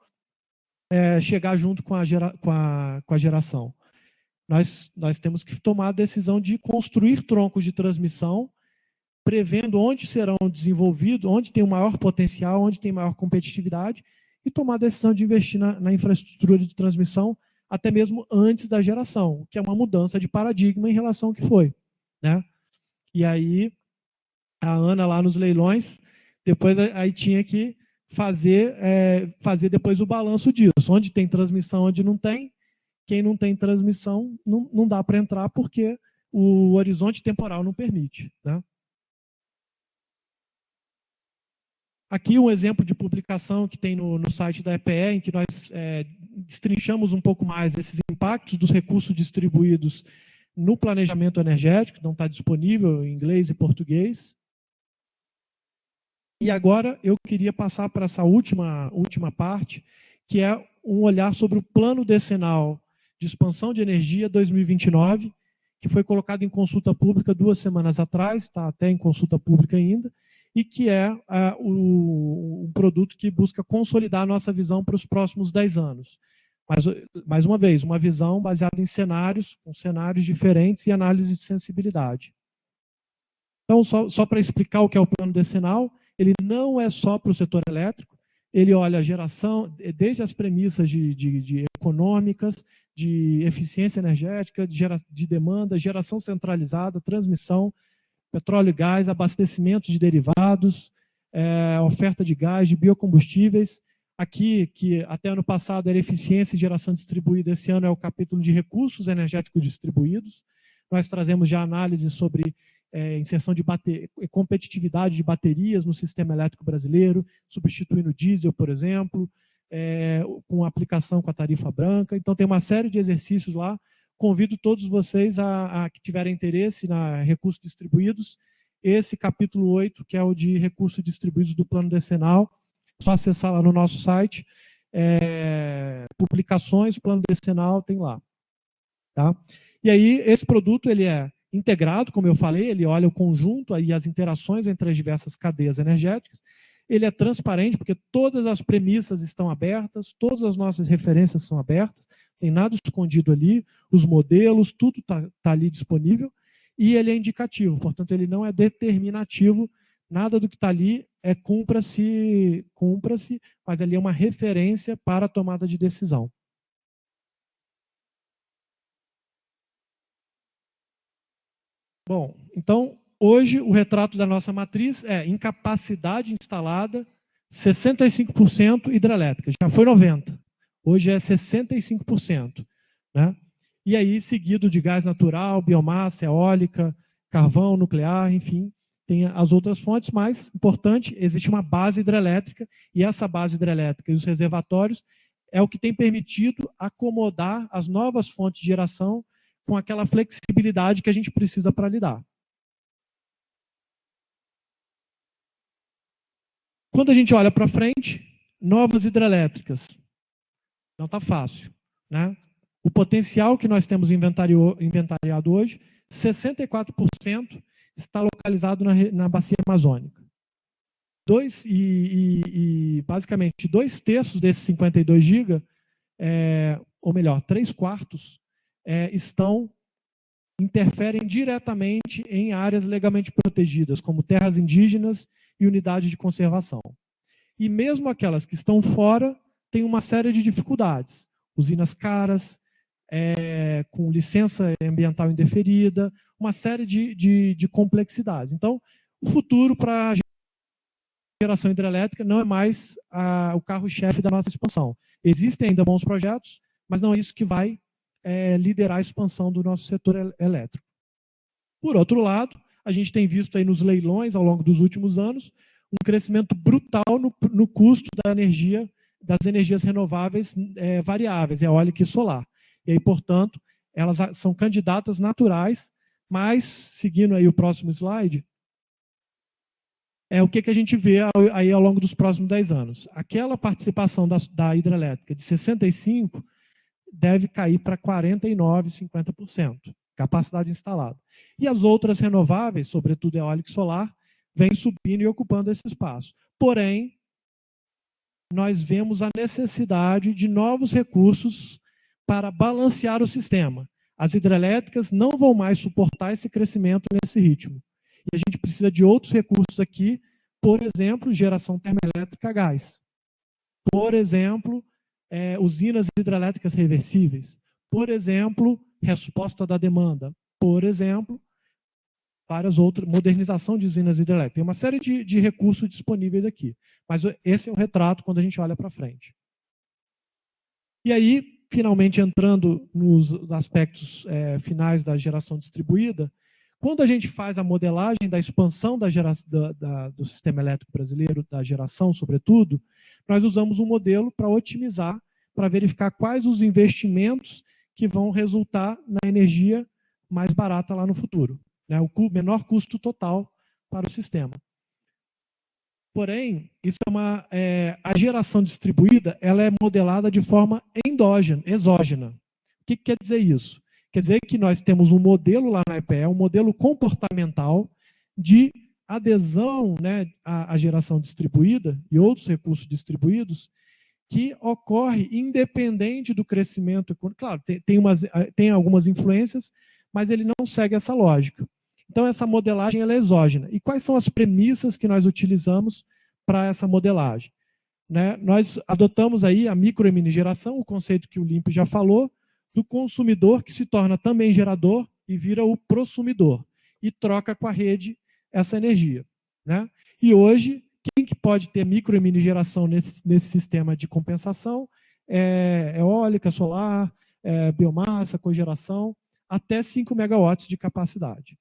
Speaker 2: é, chegar junto com a, gera, com a, com a geração? Nós, nós temos que tomar a decisão de construir troncos de transmissão, prevendo onde serão desenvolvidos, onde tem o maior potencial, onde tem maior competitividade, e tomar a decisão de investir na, na infraestrutura de transmissão até mesmo antes da geração, que é uma mudança de paradigma em relação ao que foi. Né? E aí, a Ana lá nos leilões, depois aí tinha que fazer, é, fazer depois o balanço disso. Onde tem transmissão, onde não tem. Quem não tem transmissão, não, não dá para entrar porque o horizonte temporal não permite. Né? Aqui um exemplo de publicação que tem no, no site da EPE, em que nós é, destrinchamos um pouco mais esses impactos dos recursos distribuídos no planejamento energético, não está disponível em inglês e português. E agora eu queria passar para essa última, última parte, que é um olhar sobre o plano decenal de expansão de energia 2029, que foi colocado em consulta pública duas semanas atrás, está até em consulta pública ainda, e que é uh, o, um produto que busca consolidar a nossa visão para os próximos 10 anos. Mas, mais uma vez, uma visão baseada em cenários, com cenários diferentes e análise de sensibilidade. Então, só, só para explicar o que é o plano decenal, ele não é só para o setor elétrico, ele olha a geração, desde as premissas de, de, de econômicas, de eficiência energética, de, gera, de demanda, geração centralizada, transmissão, petróleo e gás, abastecimento de derivados, é, oferta de gás, de biocombustíveis. Aqui, que até ano passado era eficiência e geração distribuída, esse ano é o capítulo de recursos energéticos distribuídos. Nós trazemos já análises sobre é, inserção de bater, competitividade de baterias no sistema elétrico brasileiro, substituindo diesel, por exemplo, é, com aplicação com a tarifa branca. Então, tem uma série de exercícios lá. Convido todos vocês a, a que tiverem interesse na recursos distribuídos, esse capítulo 8, que é o de recursos distribuídos do plano decenal, só acessar lá no nosso site, é, publicações, plano decenal, tem lá. Tá? E aí, esse produto ele é integrado, como eu falei, ele olha o conjunto e as interações entre as diversas cadeias energéticas, ele é transparente, porque todas as premissas estão abertas, todas as nossas referências são abertas, tem nada escondido ali, os modelos, tudo está tá ali disponível, e ele é indicativo, portanto, ele não é determinativo, nada do que está ali é cumpra-se, cumpra-se, mas ali é uma referência para a tomada de decisão. Bom, então, hoje o retrato da nossa matriz é incapacidade instalada, 65% hidrelétrica. Já foi 90%. Hoje é 65%. Né? E aí, seguido de gás natural, biomassa, eólica, carvão, nuclear, enfim, tem as outras fontes, mas, importante, existe uma base hidrelétrica, e essa base hidrelétrica e os reservatórios é o que tem permitido acomodar as novas fontes de geração com aquela flexibilidade que a gente precisa para lidar. Quando a gente olha para frente, novas hidrelétricas. Não está fácil. Né? O potencial que nós temos inventariado hoje, 64% está localizado na, na bacia amazônica. Dois, e, e, e, basicamente, dois terços desses 52 GB, é, ou melhor, três quartos, é, estão interferem diretamente em áreas legalmente protegidas, como terras indígenas e unidade de conservação. E mesmo aquelas que estão fora, têm uma série de dificuldades. Usinas caras, é, com licença ambiental indeferida, uma série de, de, de complexidades. Então, o futuro para a geração hidrelétrica não é mais a, o carro-chefe da nossa expansão. Existem ainda bons projetos, mas não é isso que vai é, liderar a expansão do nosso setor elétrico. Por outro lado, a gente tem visto aí nos leilões ao longo dos últimos anos um crescimento brutal no, no custo da energia, das energias renováveis é, variáveis, eólica e solar. E aí, portanto, elas são candidatas naturais, mas, seguindo aí o próximo slide, é o que, que a gente vê aí ao longo dos próximos 10 anos. Aquela participação da, da hidrelétrica de 65% deve cair para 49%, 50% capacidade instalada. E as outras renováveis, sobretudo eólica e solar, vêm subindo e ocupando esse espaço. Porém, nós vemos a necessidade de novos recursos para balancear o sistema. As hidrelétricas não vão mais suportar esse crescimento nesse ritmo. E a gente precisa de outros recursos aqui, por exemplo, geração termoelétrica a gás. Por exemplo, é, usinas hidrelétricas reversíveis. Por exemplo, resposta da demanda. Por exemplo, várias outras, modernização de usinas hidrelétricas. Tem uma série de, de recursos disponíveis aqui. Mas esse é o retrato quando a gente olha para frente. E aí, finalmente entrando nos aspectos é, finais da geração distribuída, quando a gente faz a modelagem da expansão da gera, da, da, do sistema elétrico brasileiro, da geração, sobretudo, nós usamos um modelo para otimizar, para verificar quais os investimentos que vão resultar na energia mais barata lá no futuro. Né? O menor custo total para o sistema. Porém, isso é uma, é, a geração distribuída ela é modelada de forma endógena, exógena. O que, que quer dizer isso? Quer dizer que nós temos um modelo lá na EPE, um modelo comportamental de adesão né, à, à geração distribuída e outros recursos distribuídos, que ocorre independente do crescimento. Claro, tem, tem, umas, eh, tem algumas influências, mas ele não segue essa lógica. Então, essa modelagem é exógena. E quais são as premissas que nós utilizamos para essa modelagem? Né? Nós adotamos aí a micro e mini geração, o conceito que o Limpo já falou, do consumidor que se torna também gerador e vira o prosumidor, e troca com a rede essa energia. Né? E hoje, quem que pode ter micro e mini geração nesse, nesse sistema de compensação? É eólica, solar, é biomassa, cogeração. Até 5 megawatts de capacidade.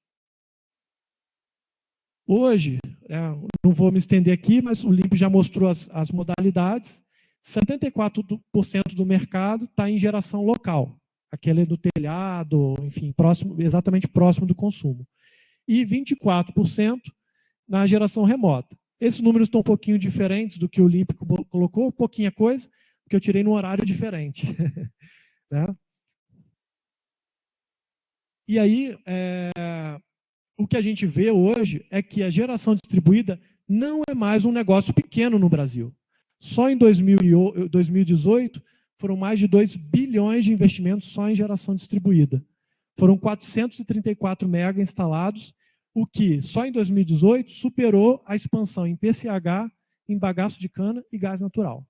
Speaker 2: Hoje, é, não vou me estender aqui, mas o LIMP já mostrou as, as modalidades. 74% do mercado está em geração local, aquele do telhado, enfim, próximo, exatamente próximo do consumo. E 24% na geração remota. Esses números estão um pouquinho diferentes do que o LIMP colocou, pouquinha coisa, porque eu tirei num horário diferente. (laughs) né? E aí, é, o que a gente vê hoje é que a geração distribuída não é mais um negócio pequeno no Brasil. Só em 2018 foram mais de 2 bilhões de investimentos só em geração distribuída. Foram 434 mega instalados, o que só em 2018 superou a expansão em PCH, em bagaço de cana e gás natural.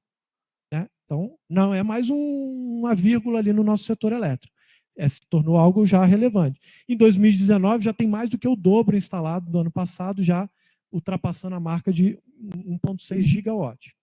Speaker 2: Né? Então, não é mais um, uma vírgula ali no nosso setor elétrico é, se tornou algo já relevante. Em 2019 já tem mais do que o dobro instalado do ano passado, já ultrapassando a marca de 1,6 gigawatt.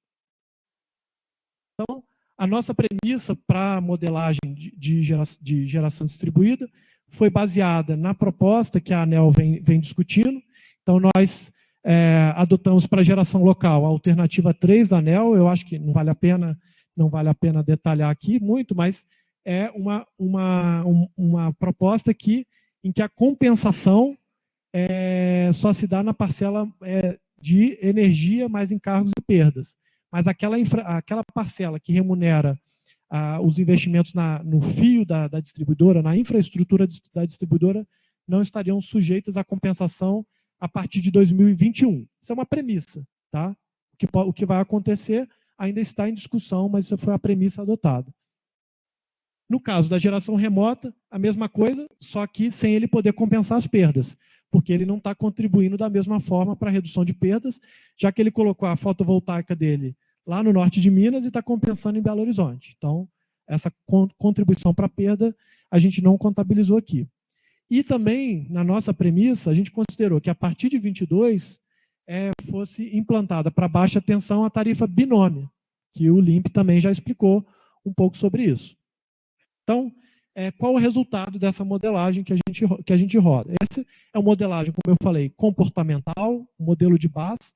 Speaker 2: Então, a nossa premissa para a modelagem de, de, gera, de, geração distribuída foi baseada na proposta que a ANEL vem, vem discutindo. Então, nós é, adotamos para geração local a alternativa 3 da ANEL, eu acho que não vale a pena, não vale a pena detalhar aqui muito, mas é uma, uma, uma proposta que, em que a compensação é, só se dá na parcela é, de energia mais encargos e perdas. Mas aquela, infra, aquela parcela que remunera ah, os investimentos na, no fio da, da, distribuidora, na infraestrutura da distribuidora, não estariam sujeitas à compensação a partir de 2021. Isso é uma premissa. Tá? O, que, o que vai acontecer ainda está em discussão, mas isso foi a premissa adotada. No caso da geração remota, a mesma coisa, só que sem ele poder compensar as perdas, porque ele não está contribuindo da mesma forma para a redução de perdas, já que ele colocou a fotovoltaica dele lá no norte de Minas e está compensando em Belo Horizonte. Então, essa contribuição para perda a gente não contabilizou aqui. E também, na nossa premissa, a gente considerou que a partir de 22 é, fosse implantada para baixa tensão a tarifa binômia, que o LIMP também já explicou um pouco sobre isso. Então, é, qual o resultado dessa modelagem que a, gente, que a gente roda? Essa é uma modelagem, como eu falei, comportamental, um modelo de base,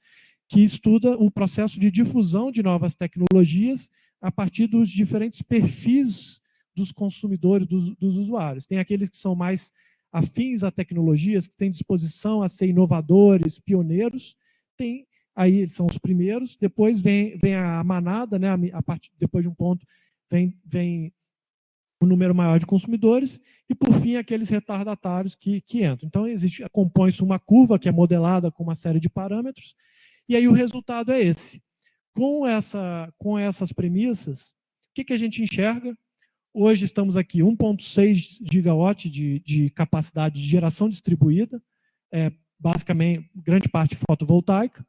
Speaker 2: que estuda o processo de difusão de novas tecnologias a partir dos diferentes perfis dos consumidores, dos, dos usuários. Tem aqueles que são mais afins a tecnologias, que têm disposição a ser inovadores, pioneiros, tem aí eles são os primeiros, depois vem, vem a manada, né, a, a partir, depois de um ponto vem, vem um número maior de consumidores, e por fim aqueles retardatários que, que entram. Então existe, compõe-se uma curva que é modelada com uma série de parâmetros, e aí o resultado é esse. Com, essa, com essas premissas, o que, que a gente enxerga? Hoje estamos aqui 1,6 gigawatt de, de capacidade de geração distribuída, é, basicamente grande parte fotovoltaica,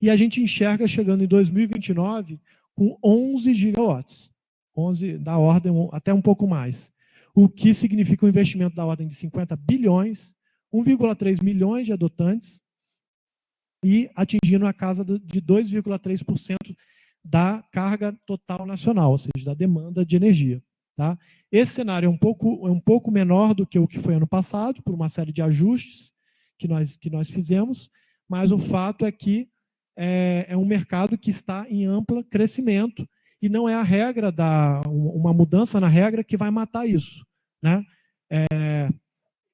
Speaker 2: e a gente enxerga chegando em 2029 com 11 gigawatts. 11 da ordem, até um pouco mais. O que significa um investimento da ordem de 50 bilhões, 1,3 milhões de adotantes e atingindo a casa de 2,3% da carga total nacional, ou seja, da demanda de energia. Tá? Esse cenário é um, pouco, é um pouco menor do que o que foi ano passado, por uma série de ajustes que nós, que nós fizemos, mas o fato é que é, é um mercado que está em amplo crescimento e não é a regra, da, uma mudança na regra que vai matar isso. Né? É,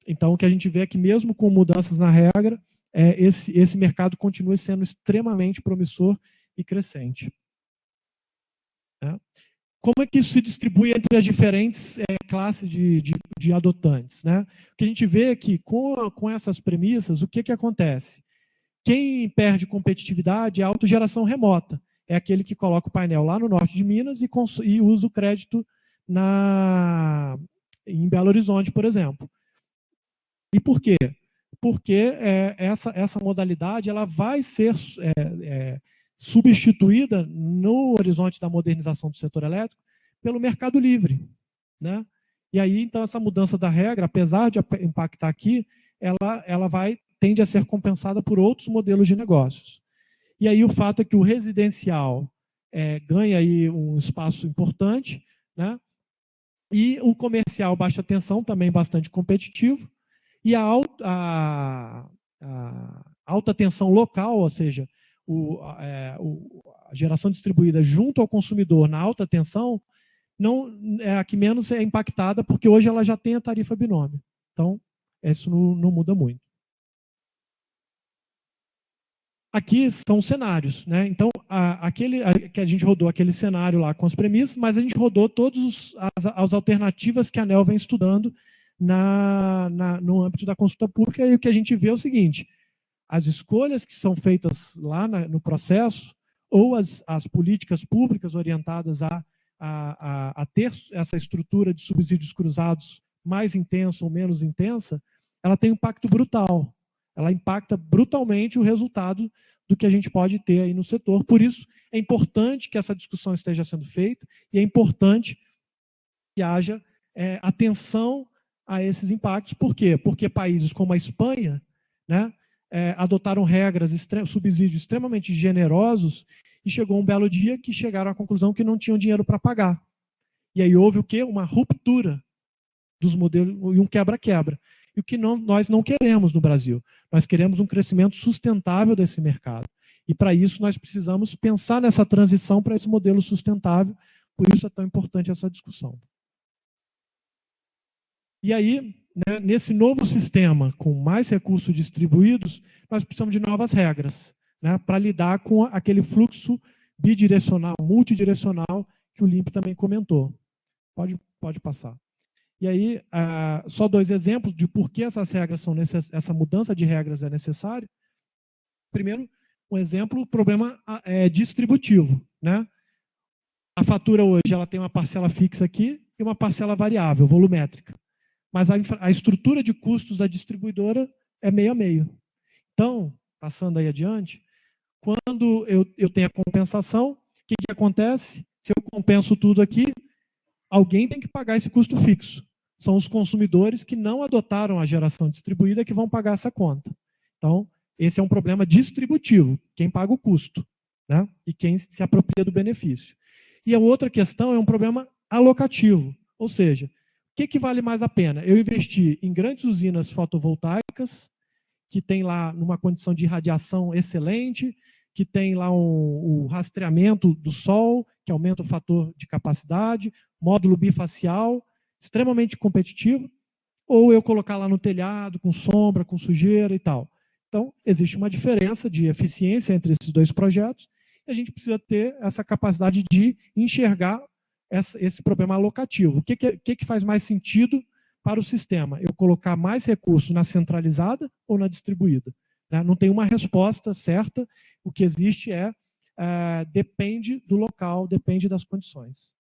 Speaker 2: então, o que a gente vê é que mesmo com mudanças na regra, é, esse, esse mercado continua sendo extremamente promissor e crescente. Né? Como é que isso se distribui entre as diferentes é, classes de, de, de, adotantes? Né? O que a gente vê é que, com, com essas premissas, o que, que acontece? Quem perde competitividade é a autogeração remota é aquele que coloca o painel lá no norte de Minas e, e usa o crédito na, em Belo Horizonte, por exemplo. E por quê? Porque é, essa, essa modalidade ela vai ser é, é, substituída no horizonte da modernização do setor elétrico pelo mercado livre. Né? E aí, então, essa mudança da regra, apesar de impactar aqui, ela, ela vai tende a ser compensada por outros modelos de negócios. E aí o fato é que o residencial é, ganha aí um espaço importante, né? E o comercial baixa tensão também bastante competitivo. E a, alta, a, a alta tensão local, ou seja, o, é, o, a geração distribuída junto ao consumidor na alta tensão, não é a que menos é impactada, porque hoje ela já tem a tarifa binômio. Então, isso não, não muda muito. Aqui são cenários, né? Então, a, aquele a, que a gente rodou aquele cenário lá com as premissas, mas a gente rodou todas as, as alternativas que a ANEL vem estudando na, na, no âmbito da consulta pública, e o que a gente vê é o seguinte, as escolhas que são feitas lá na, no processo, ou as, as políticas públicas orientadas a, a, a, a ter essa estrutura de subsídios cruzados mais intensa ou menos intensa, ela tem um impacto brutal ela impacta brutalmente o resultado do que a gente pode ter aí no setor. Por isso, é importante que essa discussão esteja sendo feita e é importante que haja é, atenção a esses impactos. Por quê? Porque países como a Espanha né, é, adotaram regras, subsídios extremamente generosos e chegou um belo dia que chegaram à conclusão que não tinham dinheiro para pagar. E aí houve o quê? Uma ruptura dos modelos e um quebra-quebra e o que não, nós não queremos no Brasil. Nós queremos um crescimento sustentável desse mercado. E para isso nós precisamos pensar nessa transição para esse modelo sustentável, por isso é tão importante essa discussão. E aí, né, nesse novo sistema, com mais recursos distribuídos, nós precisamos de novas regras né, para lidar com aquele fluxo bidirecional, multidirecional, que o Limp também comentou. Pode, pode passar. E aí, ah, só dois exemplos de por que essas regras são necess... essa mudança de regras é necessária. Primeiro, um exemplo, problema ah, é distributivo. Né? A fatura hoje ela tem uma parcela fixa aqui e uma parcela variável, volumétrica. Mas a, infra... a estrutura de custos da distribuidora é meio a meio. Então, passando aí adiante, quando eu, eu tenho a compensação, o que, que acontece? Se eu compenso tudo aqui, alguém tem que pagar esse custo fixo. São os consumidores que não adotaram a geração distribuída que vão pagar essa conta. Então, esse é um problema distributivo, quem paga o custo né? e quem se apropria do benefício. E a outra questão é um problema alocativo, ou seja, o que, que vale mais a pena? Eu investir em grandes usinas fotovoltaicas, que tem lá numa condição de radiação excelente, que tem lá o, o rastreamento do sol, que aumenta o fator de capacidade, módulo bifacial, extremamente competitivo, ou eu colocar lá no telhado, com sombra, com sujeira e tal. Então, existe uma diferença de eficiência entre esses dois projetos, e a gente precisa ter essa capacidade de enxergar essa, esse problema alocativo. O que, que, que, faz mais sentido para o sistema? Eu colocar mais recursos na centralizada ou na distribuída? Né? Não tem uma resposta certa, o que existe é, é depende do local, depende das condições.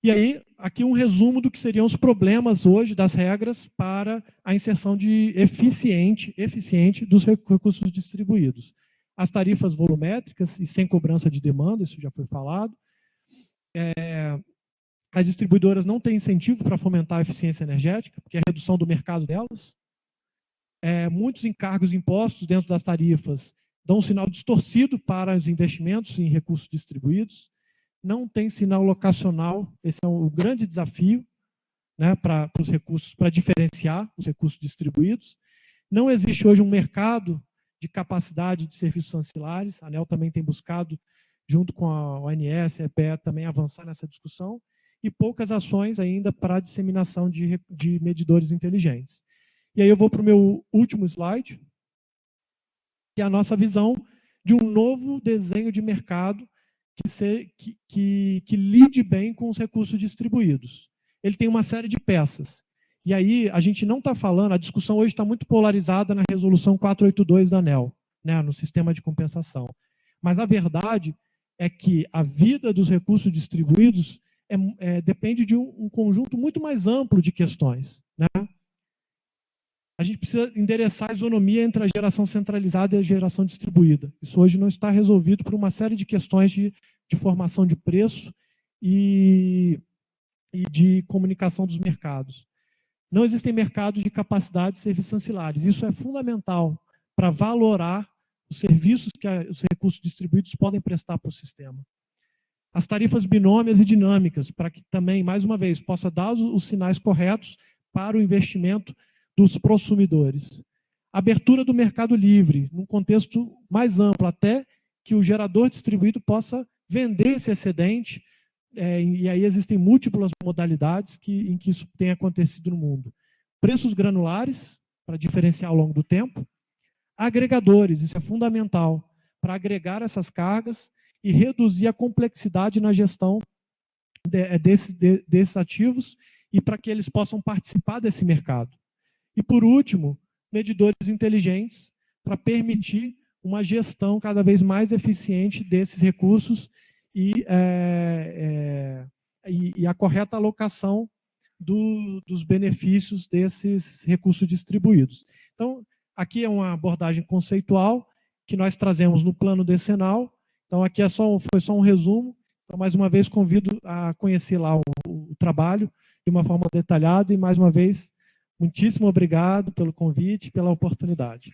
Speaker 2: E aí, aqui um resumo do que seriam os problemas hoje das regras para a inserção de eficiente, eficiente dos recursos distribuídos. As tarifas volumétricas e sem cobrança de demanda, isso já foi falado. É, as distribuidoras não têm incentivo para fomentar a eficiência energética, porque é a redução do mercado delas. É, muitos encargos impostos dentro das tarifas dão um sinal distorcido para os investimentos em recursos distribuídos não tem sinal locacional, esse é o grande desafio né, para os recursos, para diferenciar os recursos distribuídos. Não existe hoje um mercado de capacidade de serviços ancilares, a ANEL também tem buscado, junto com a ONS, a EPE, também avançar nessa discussão, e poucas ações ainda para a disseminação de, de medidores inteligentes. E aí eu vou para o meu último slide, que é a nossa visão de um novo desenho de mercado que, que, que, que lide bem com os recursos distribuídos. Ele tem uma série de peças. E aí, a gente não está falando, a discussão hoje está muito polarizada na resolução 482 da ANEL, né, no sistema de compensação. Mas a verdade é que a vida dos recursos distribuídos é, é, depende de um, um, conjunto muito mais amplo de questões. Né? A gente precisa endereçar a isonomia entre a geração centralizada e a geração distribuída. Isso hoje não está resolvido por uma série de questões de, de formação de preço e, e de comunicação dos mercados. Não existem mercados de capacidade de serviços ancilares. Isso é fundamental para valorar os serviços que a, os recursos distribuídos podem prestar para o sistema. As tarifas binômias e dinâmicas, para que também, mais uma vez, possa dar os, os sinais corretos para o investimento dos prosumidores. Abertura do mercado livre, num contexto mais amplo, até que o gerador distribuído possa vender esse excedente, é, e aí existem múltiplas modalidades que, em que isso tem acontecido no mundo. Preços granulares, para diferenciar ao longo do tempo. Agregadores, isso é fundamental, para agregar essas cargas e reduzir a complexidade na gestão de, é, de, desses ativos e para que eles possam participar desse mercado. E, por último, medidores inteligentes para permitir uma gestão cada vez mais eficiente desses recursos e, é, é, e, e a correta alocação do, dos benefícios desses recursos distribuídos. Então, aqui é uma abordagem conceitual que nós trazemos no plano decenal. Então, aqui é só, foi só um resumo. Então, mais uma vez, convido a conhecer lá o, o trabalho de uma forma detalhada e, mais uma vez, muitíssimo obrigado pelo convite e pela oportunidade.